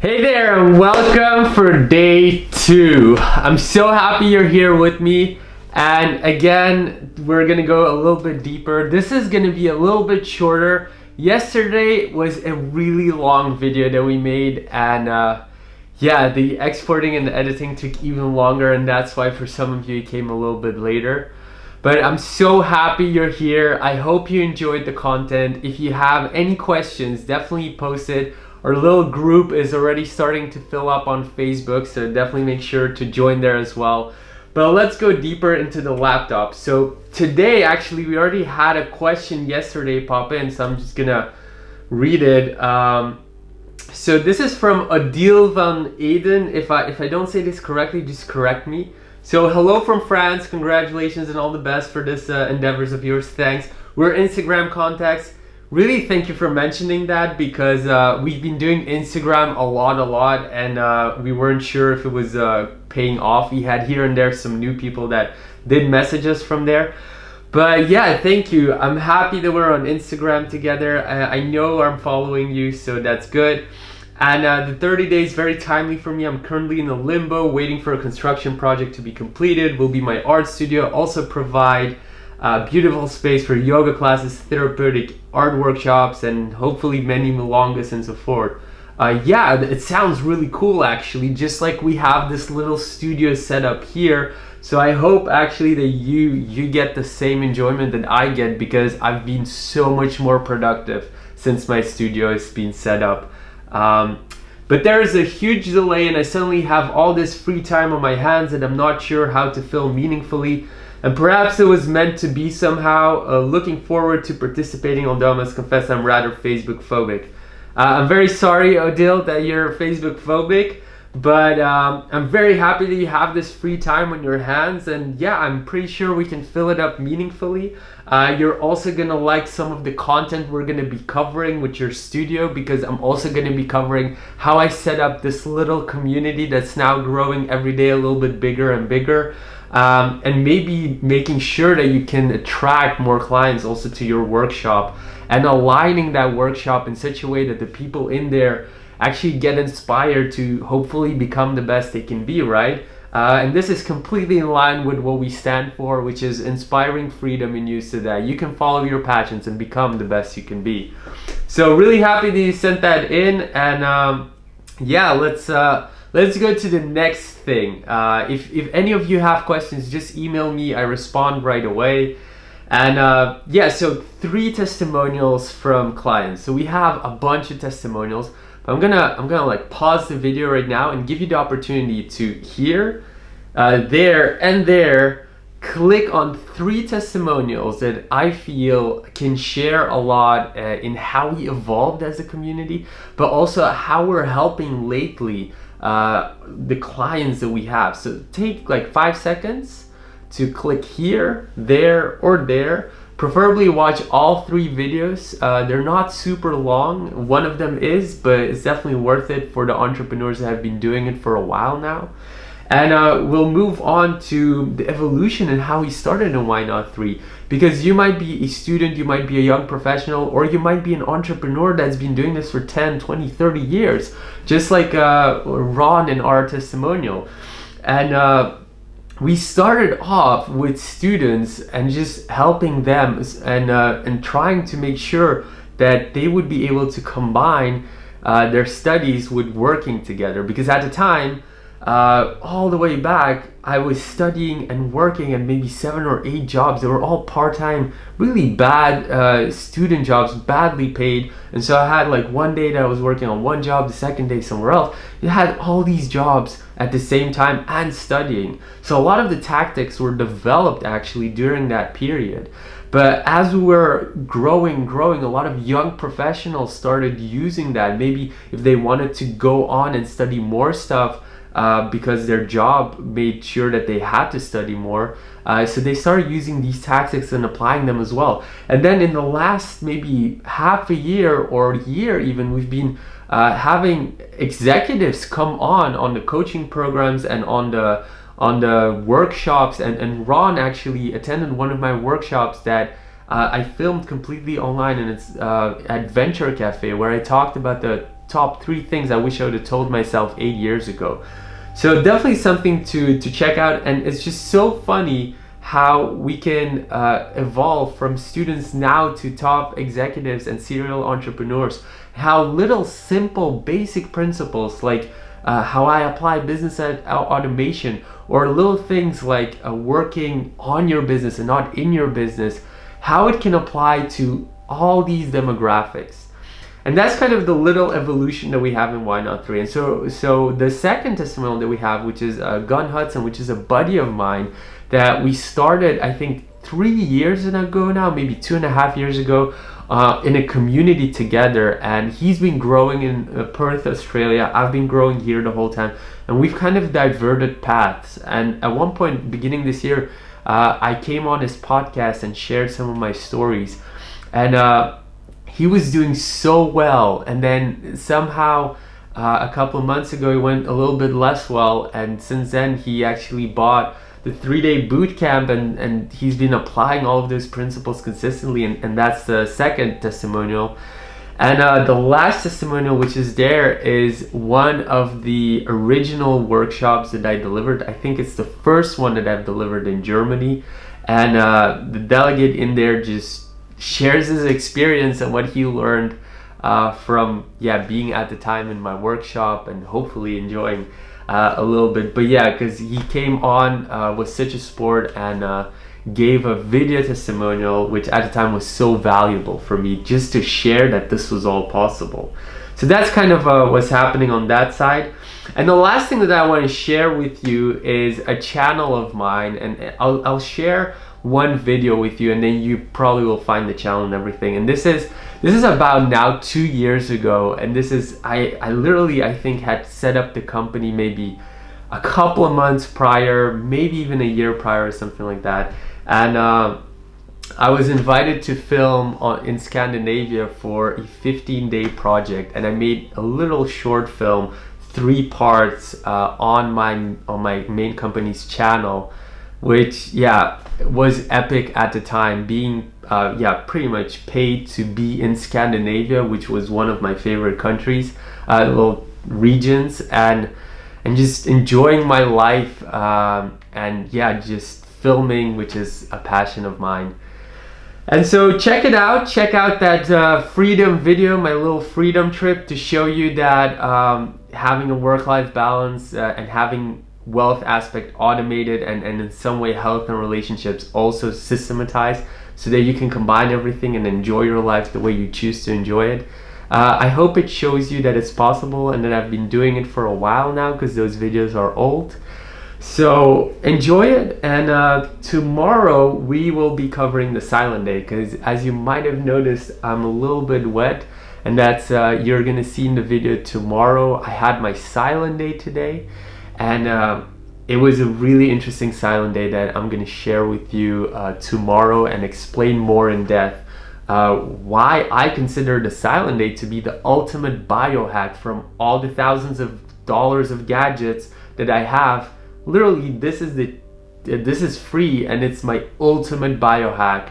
Hey there and welcome for day two. I'm so happy you're here with me. And again, we're gonna go a little bit deeper. This is gonna be a little bit shorter. Yesterday was a really long video that we made and uh, yeah, the exporting and the editing took even longer and that's why for some of you it came a little bit later. But I'm so happy you're here. I hope you enjoyed the content. If you have any questions, definitely post it our little group is already starting to fill up on Facebook, so definitely make sure to join there as well. But let's go deeper into the laptop. So today, actually, we already had a question yesterday pop in, so I'm just gonna read it. Um, so this is from Adil van Eden. If I if I don't say this correctly, just correct me. So hello from France. Congratulations and all the best for this uh, endeavors of yours. Thanks. We're Instagram contacts really thank you for mentioning that because uh, we've been doing Instagram a lot, a lot, and uh, we weren't sure if it was uh, paying off. We had here and there some new people that did message us from there. But yeah, thank you. I'm happy that we're on Instagram together. I, I know I'm following you, so that's good. And uh, the 30 days very timely for me. I'm currently in a limbo, waiting for a construction project to be completed. Will be my art studio. Also provide beautiful space for yoga classes, therapeutic art workshops, and hopefully many milongas and so forth. Uh, yeah, it sounds really cool actually, just like we have this little studio set up here. So I hope actually that you you get the same enjoyment that I get because I've been so much more productive since my studio has been set up. Um, but there is a huge delay and I suddenly have all this free time on my hands and I'm not sure how to film meaningfully. And perhaps it was meant to be somehow. Uh, looking forward to participating, although I must confess I'm rather Facebook phobic. Uh, I'm very sorry, Odile, that you're Facebook phobic, but um, I'm very happy that you have this free time on your hands. And yeah, I'm pretty sure we can fill it up meaningfully. Uh, you're also gonna like some of the content we're gonna be covering with your studio because I'm also gonna be covering how I set up this little community that's now growing every day a little bit bigger and bigger um, and maybe making sure that you can attract more clients also to your workshop and aligning that workshop in such a way that the people in there actually get inspired to hopefully become the best they can be, right? Uh, and this is completely in line with what we stand for, which is inspiring freedom in you so that you can follow your passions and become the best you can be. So really happy that you sent that in and um, yeah, let's uh, let's go to the next thing. Uh, if, if any of you have questions, just email me. I respond right away. And uh, yeah, so three testimonials from clients. So we have a bunch of testimonials. But I'm gonna I'm gonna like pause the video right now and give you the opportunity to hear, uh, there and there, click on three testimonials that I feel can share a lot uh, in how we evolved as a community, but also how we're helping lately uh, the clients that we have. So take like five seconds to click here, there, or there. Preferably watch all three videos. Uh, they're not super long. One of them is, but it's definitely worth it for the entrepreneurs that have been doing it for a while now. And uh, we'll move on to the evolution and how he started in Why Not 3. Because you might be a student, you might be a young professional, or you might be an entrepreneur that's been doing this for 10, 20, 30 years. Just like uh, Ron in our testimonial. And uh, we started off with students and just helping them and, uh, and trying to make sure that they would be able to combine uh, their studies with working together. Because at the time, uh, all the way back, I was studying and working at maybe seven or eight jobs. They were all part-time, really bad uh, student jobs, badly paid. And so I had like one day that I was working on one job, the second day somewhere else. You had all these jobs at the same time and studying. So a lot of the tactics were developed actually during that period. But as we were growing, growing, a lot of young professionals started using that. Maybe if they wanted to go on and study more stuff, uh, because their job made sure that they had to study more. Uh, so they started using these tactics and applying them as well. And then in the last maybe half a year or year even, we've been uh, having executives come on on the coaching programs and on the on the workshops and, and Ron actually attended one of my workshops that uh, I filmed completely online and it's uh, at Venture Cafe where I talked about the top three things I wish I would have told myself eight years ago. So definitely something to, to check out and it's just so funny how we can uh, evolve from students now to top executives and serial entrepreneurs. How little simple basic principles like uh, how I apply business automation or little things like uh, working on your business and not in your business, how it can apply to all these demographics. And that's kind of the little evolution that we have in Why Not 3. And so, so the second testimonial that we have, which is uh, Gun Hudson, which is a buddy of mine that we started, I think, three years ago now, maybe two and a half years ago, uh, in a community together. And he's been growing in uh, Perth, Australia. I've been growing here the whole time. And we've kind of diverted paths. And at one point, beginning this year, uh, I came on his podcast and shared some of my stories. And uh, he was doing so well. And then somehow, uh, a couple of months ago, he went a little bit less well. And since then, he actually bought the three-day boot camp and, and he's been applying all of those principles consistently and, and that's the second testimonial and uh, the last testimonial which is there is one of the original workshops that I delivered I think it's the first one that I've delivered in Germany and uh, the delegate in there just shares his experience and what he learned uh, from yeah being at the time in my workshop and hopefully enjoying uh, a little bit. But yeah, because he came on uh, with such a sport and uh, gave a video testimonial, which at the time was so valuable for me just to share that this was all possible. So that's kind of uh, what's happening on that side. And the last thing that I want to share with you is a channel of mine and I'll, I'll share one video with you and then you probably will find the channel and everything. And this is this is about now two years ago and this is I, I literally I think had set up the company maybe a couple of months prior maybe even a year prior or something like that and uh, I was invited to film on, in Scandinavia for a 15 day project and I made a little short film three parts uh, on my on my main company's channel which yeah was epic at the time being uh, yeah, pretty much paid to be in Scandinavia, which was one of my favorite countries, uh, little regions, and and just enjoying my life, um, and yeah, just filming, which is a passion of mine. And so check it out, check out that uh, freedom video, my little freedom trip to show you that um, having a work-life balance uh, and having wealth aspect automated and, and in some way health and relationships also systematized so that you can combine everything and enjoy your life the way you choose to enjoy it. Uh, I hope it shows you that it's possible and that I've been doing it for a while now because those videos are old. So enjoy it and uh, tomorrow we will be covering the silent day because as you might have noticed I'm a little bit wet and that's uh, you're gonna see in the video tomorrow. I had my silent day today and uh, it was a really interesting silent day that I'm to share with you uh, tomorrow and explain more in depth uh, why I consider the silent day to be the ultimate biohack from all the thousands of dollars of gadgets that I have. Literally, this is the this is free and it's my ultimate biohack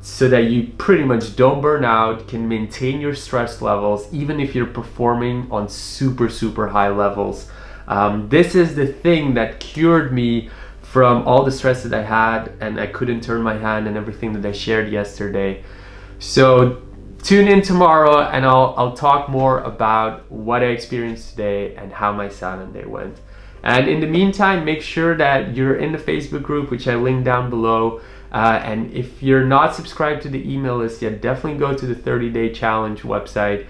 so that you pretty much don't burn out, can maintain your stress levels even if you're performing on super super high levels. Um, this is the thing that cured me from all the stress that I had and I couldn't turn my hand and everything that I shared yesterday. So tune in tomorrow and I'll, I'll talk more about what I experienced today and how my silent day went. And in the meantime, make sure that you're in the Facebook group, which I linked down below. Uh, and if you're not subscribed to the email list yet, definitely go to the 30 day challenge website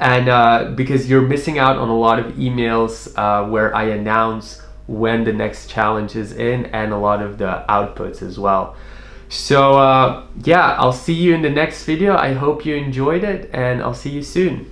and uh, because you're missing out on a lot of emails uh, where I announce when the next challenge is in and a lot of the outputs as well. So uh, yeah, I'll see you in the next video. I hope you enjoyed it and I'll see you soon.